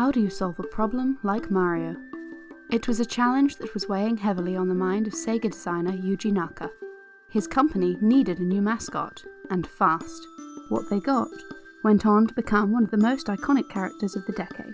How do you solve a problem like Mario? It was a challenge that was weighing heavily on the mind of Sega designer Yuji Naka. His company needed a new mascot, and fast. What they got went on to become one of the most iconic characters of the decade.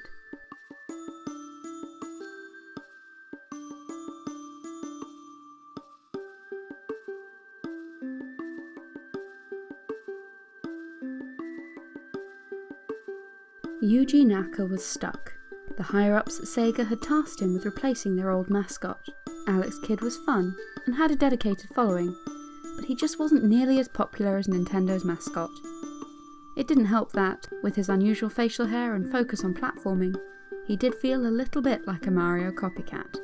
Yuji Naka was stuck. The higher ups at Sega had tasked him with replacing their old mascot. Alex Kidd was fun and had a dedicated following, but he just wasn't nearly as popular as Nintendo's mascot. It didn't help that, with his unusual facial hair and focus on platforming, he did feel a little bit like a Mario copycat.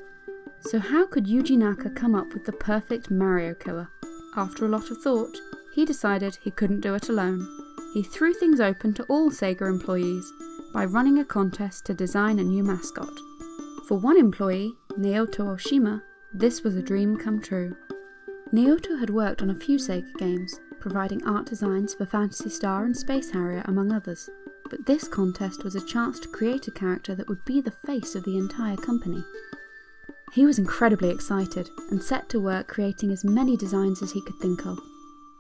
So, how could Yuji Naka come up with the perfect Mario killer? After a lot of thought, he decided he couldn't do it alone. He threw things open to all Sega employees by running a contest to design a new mascot. For one employee, Naoto Oshima, this was a dream come true. Naoto had worked on a few Sega games, providing art designs for Phantasy Star and Space Harrier among others, but this contest was a chance to create a character that would be the face of the entire company. He was incredibly excited and set to work creating as many designs as he could think of.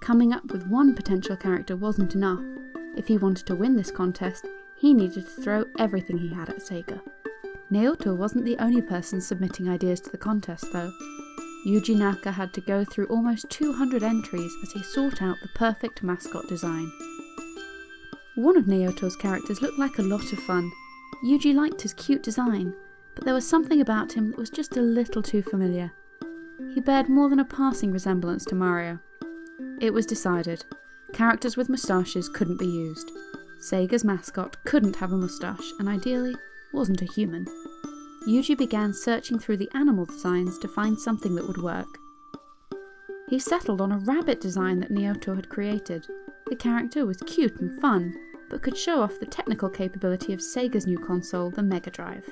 Coming up with one potential character wasn't enough. If he wanted to win this contest, he needed to throw everything he had at Sega. Naoto wasn't the only person submitting ideas to the contest though. Yuji Naka had to go through almost 200 entries as he sought out the perfect mascot design. One of Naoto's characters looked like a lot of fun. Yuji liked his cute design, but there was something about him that was just a little too familiar. He bared more than a passing resemblance to Mario. It was decided, characters with moustaches couldn't be used. Sega's mascot couldn't have a moustache and ideally wasn't a human. Yuji began searching through the animal designs to find something that would work. He settled on a rabbit design that Naoto had created. The character was cute and fun, but could show off the technical capability of Sega's new console, the Mega Drive.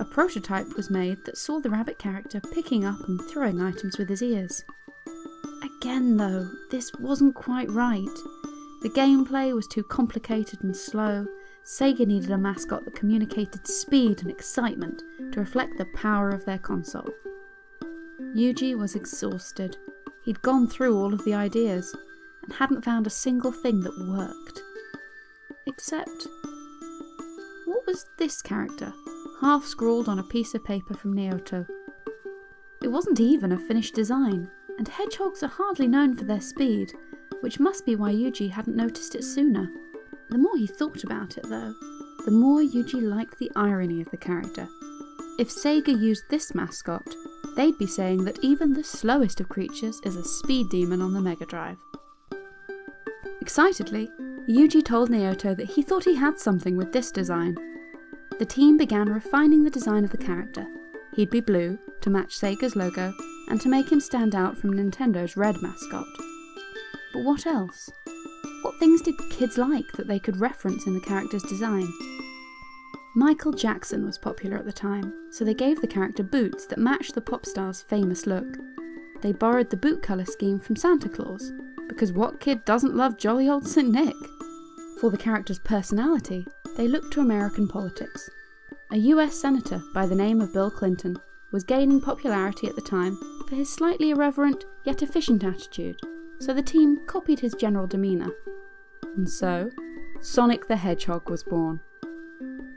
A prototype was made that saw the rabbit character picking up and throwing items with his ears. Again, though, this wasn't quite right. The gameplay was too complicated and slow. Sega needed a mascot that communicated speed and excitement to reflect the power of their console. Yuji was exhausted. He'd gone through all of the ideas and hadn't found a single thing that worked. Except, what was this character, half scrawled on a piece of paper from Naoto? It wasn't even a finished design, and hedgehogs are hardly known for their speed, which must be why Yuji hadn't noticed it sooner. The more he thought about it, though, the more Yuji liked the irony of the character. If Sega used this mascot, they'd be saying that even the slowest of creatures is a speed demon on the Mega Drive. Excitedly, Yuji told Naoto that he thought he had something with this design. The team began refining the design of the character. He'd be blue, to match Sega's logo, and to make him stand out from Nintendo's red mascot. But what else? What things did kids like that they could reference in the character's design? Michael Jackson was popular at the time, so they gave the character boots that matched the pop star's famous look. They borrowed the boot colour scheme from Santa Claus, because what kid doesn't love jolly old St. Nick? For the character's personality, they looked to American politics. A US Senator by the name of Bill Clinton was gaining popularity at the time for his slightly irreverent yet efficient attitude so the team copied his general demeanour. And so, Sonic the Hedgehog was born.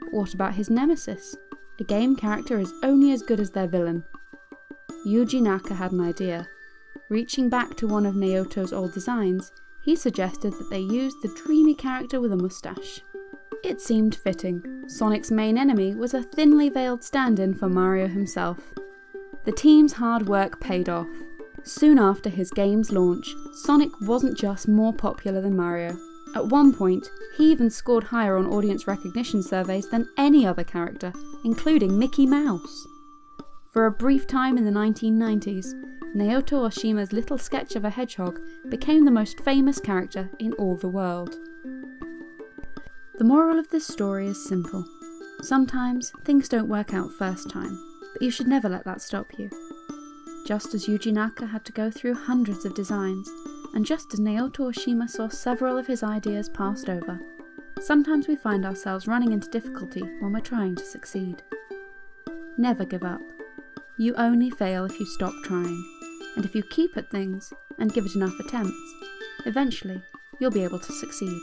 But what about his nemesis? A game character is only as good as their villain. Yuji Naka had an idea. Reaching back to one of Naoto's old designs, he suggested that they use the dreamy character with a moustache. It seemed fitting. Sonic's main enemy was a thinly veiled stand in for Mario himself. The team's hard work paid off. Soon after his game's launch, Sonic wasn't just more popular than Mario. At one point, he even scored higher on audience recognition surveys than any other character, including Mickey Mouse. For a brief time in the 1990s, Naoto Oshima's little sketch of a hedgehog became the most famous character in all the world. The moral of this story is simple. Sometimes things don't work out first time, but you should never let that stop you just as Yuji Naka had to go through hundreds of designs, and just as Naoto Oshima saw several of his ideas passed over, Sometimes we find ourselves running into difficulty when we're trying to succeed. Never give up. You only fail if you stop trying, and if you keep at things and give it enough attempts, eventually you'll be able to succeed.